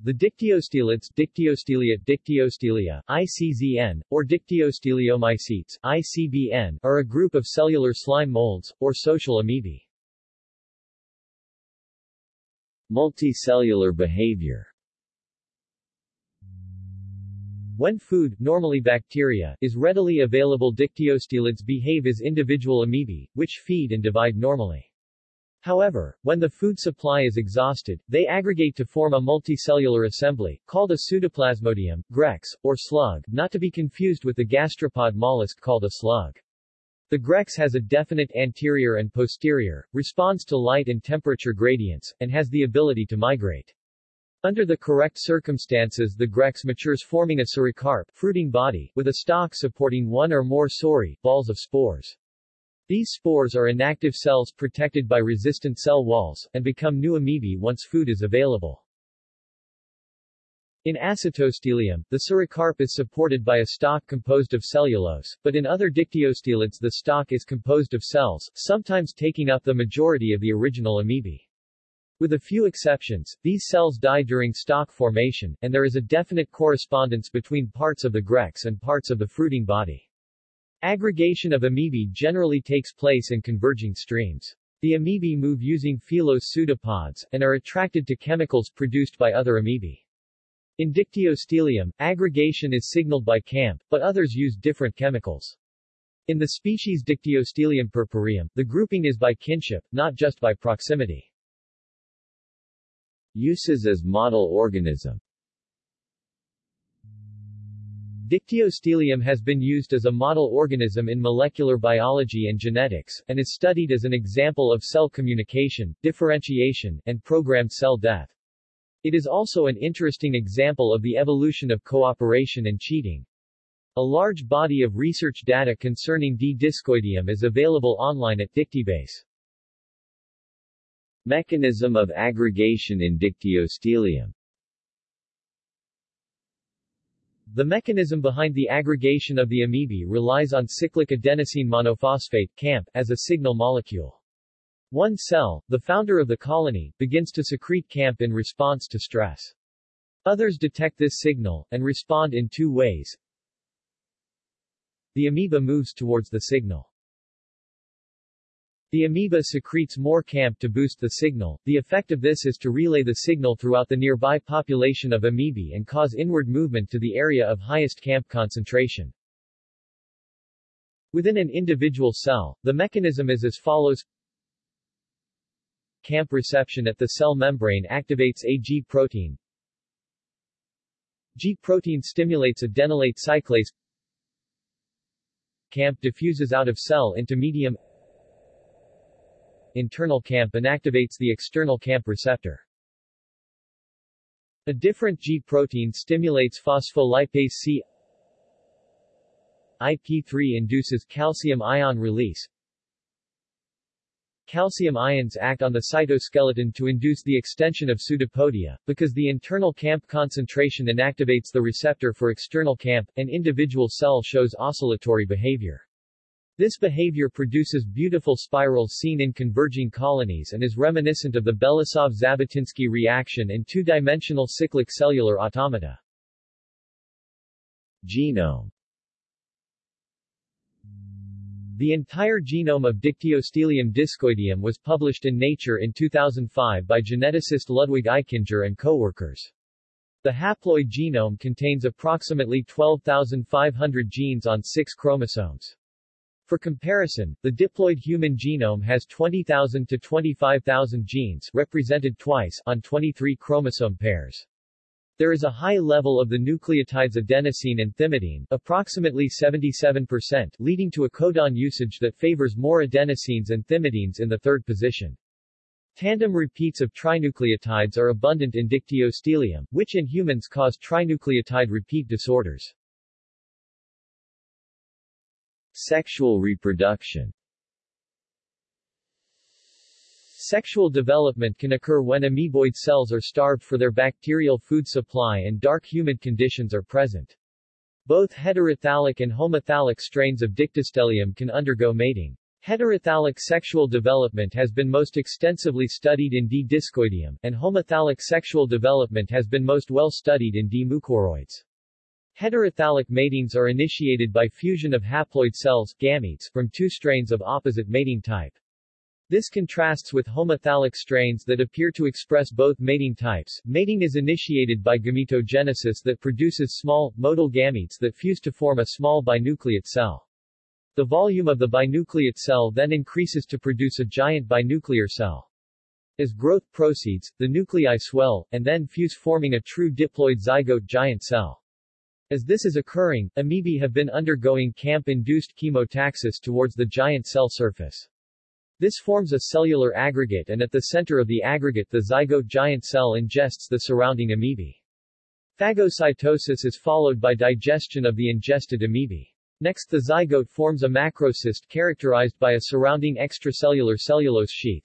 The dictyostelids Dictyostelia, Dictyostelia, ICZN, or Dictyosteliomycetes, ICBN, are a group of cellular slime molds, or social amoebae. Multicellular behavior When food, normally bacteria, is readily available dictyostelids behave as individual amoebae, which feed and divide normally. However, when the food supply is exhausted, they aggregate to form a multicellular assembly, called a pseudoplasmodium, grex, or slug, not to be confused with the gastropod mollusk called a slug. The grex has a definite anterior and posterior, responds to light and temperature gradients, and has the ability to migrate. Under the correct circumstances the grex matures forming a sorocarp fruiting body, with a stalk supporting one or more sori balls of spores. These spores are inactive cells protected by resistant cell walls, and become new amoebae once food is available. In Acytostelium, the sorocarp is supported by a stalk composed of cellulose, but in other dictyostelids the stalk is composed of cells, sometimes taking up the majority of the original amoebae. With a few exceptions, these cells die during stalk formation, and there is a definite correspondence between parts of the grex and parts of the fruiting body. Aggregation of amoebae generally takes place in converging streams. The amoebae move using filose pseudopods, and are attracted to chemicals produced by other amoebae. In Dictyostelium, aggregation is signaled by CAMP, but others use different chemicals. In the species Dictyostelium purpureum, the grouping is by kinship, not just by proximity. Uses as model organism Dictyostelium has been used as a model organism in molecular biology and genetics, and is studied as an example of cell communication, differentiation, and programmed cell death. It is also an interesting example of the evolution of cooperation and cheating. A large body of research data concerning D. discoideum is available online at Dictybase. Mechanism of aggregation in Dictyostelium The mechanism behind the aggregation of the amoebae relies on cyclic adenosine monophosphate CAMP as a signal molecule. One cell, the founder of the colony, begins to secrete CAMP in response to stress. Others detect this signal, and respond in two ways. The amoeba moves towards the signal. The amoeba secretes more CAMP to boost the signal. The effect of this is to relay the signal throughout the nearby population of amoebae and cause inward movement to the area of highest CAMP concentration. Within an individual cell, the mechanism is as follows. CAMP reception at the cell membrane activates a G protein. G protein stimulates adenylate cyclase. CAMP diffuses out of cell into medium internal CAMP inactivates the external CAMP receptor. A different G protein stimulates phospholipase C IP3 induces calcium ion release. Calcium ions act on the cytoskeleton to induce the extension of pseudopodia, because the internal CAMP concentration inactivates the receptor for external CAMP, an individual cell shows oscillatory behavior. This behavior produces beautiful spirals seen in converging colonies and is reminiscent of the Belousov-Zhabotinsky reaction in two-dimensional cyclic cellular automata. Genome The entire genome of Dictyostelium discoideum was published in Nature in 2005 by geneticist Ludwig Eichinger and co-workers. The haploid genome contains approximately 12,500 genes on six chromosomes. For comparison, the diploid human genome has 20,000 to 25,000 genes represented twice on 23 chromosome pairs. There is a high level of the nucleotides adenosine and thymidine, approximately 77%, leading to a codon usage that favors more adenosines and thymidines in the third position. Tandem repeats of trinucleotides are abundant in dictyostelium, which in humans cause trinucleotide repeat disorders. Sexual reproduction Sexual development can occur when amoeboid cells are starved for their bacterial food supply and dark humid conditions are present. Both heterothallic and homothallic strains of Dictyostelium can undergo mating. Heterothallic sexual development has been most extensively studied in D. discoideum, and homothallic sexual development has been most well studied in D. mucoroides. Heterothallic matings are initiated by fusion of haploid cells gametes from two strains of opposite mating type. This contrasts with homothallic strains that appear to express both mating types. Mating is initiated by gametogenesis that produces small, motile gametes that fuse to form a small binucleate cell. The volume of the binucleate cell then increases to produce a giant binuclear cell. As growth proceeds, the nuclei swell, and then fuse forming a true diploid zygote giant cell. As this is occurring, amoebae have been undergoing CAMP-induced chemotaxis towards the giant cell surface. This forms a cellular aggregate and at the center of the aggregate the zygote giant cell ingests the surrounding amoebae. Phagocytosis is followed by digestion of the ingested amoebae. Next the zygote forms a macrocyst characterized by a surrounding extracellular cellulose sheath.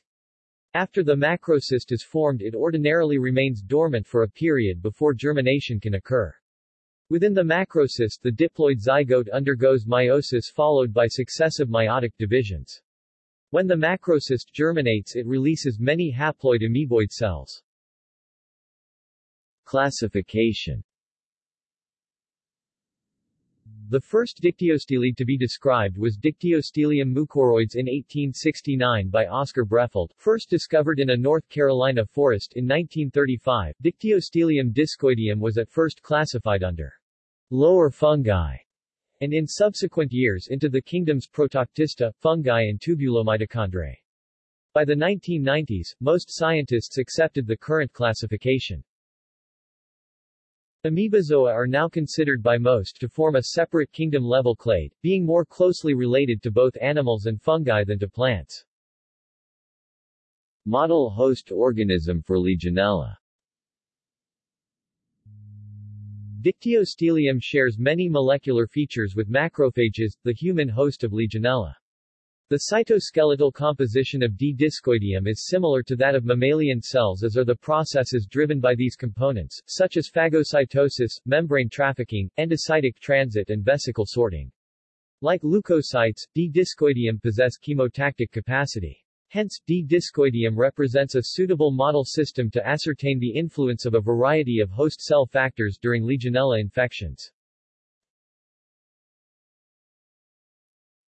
After the macrocyst is formed it ordinarily remains dormant for a period before germination can occur. Within the macrocyst the diploid zygote undergoes meiosis followed by successive meiotic divisions. When the macrocyst germinates it releases many haploid amoeboid cells. Classification The first dictyostele to be described was Dictyostelium mucoroides in 1869 by Oscar Brefeld, first discovered in a North Carolina forest in 1935. Dictyostelium discoideum was at first classified under lower fungi and in subsequent years into the kingdoms Protoctista, fungi and Tubulomitochondrae. By the 1990s, most scientists accepted the current classification. Amoebozoa are now considered by most to form a separate kingdom-level clade, being more closely related to both animals and fungi than to plants. Model host organism for Legionella Dictyostelium shares many molecular features with macrophages, the human host of Legionella. The cytoskeletal composition of D. discoideum is similar to that of mammalian cells as are the processes driven by these components, such as phagocytosis, membrane trafficking, endocytic transit and vesicle sorting. Like leukocytes, D. discoideum possess chemotactic capacity. Hence, D-discoideum represents a suitable model system to ascertain the influence of a variety of host cell factors during Legionella infections.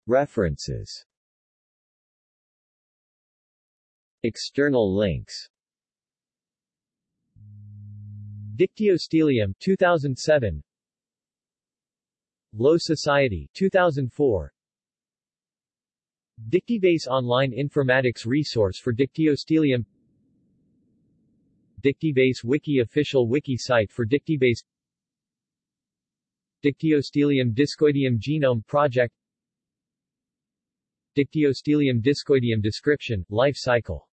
References. External links. Dictyostelium 2007 Low Society 2004 Dictybase online informatics resource for Dictyostelium Dictybase Wiki official wiki site for Dictybase. Dictyostelium discoideum genome project. Dictyostelium discoideum description, life cycle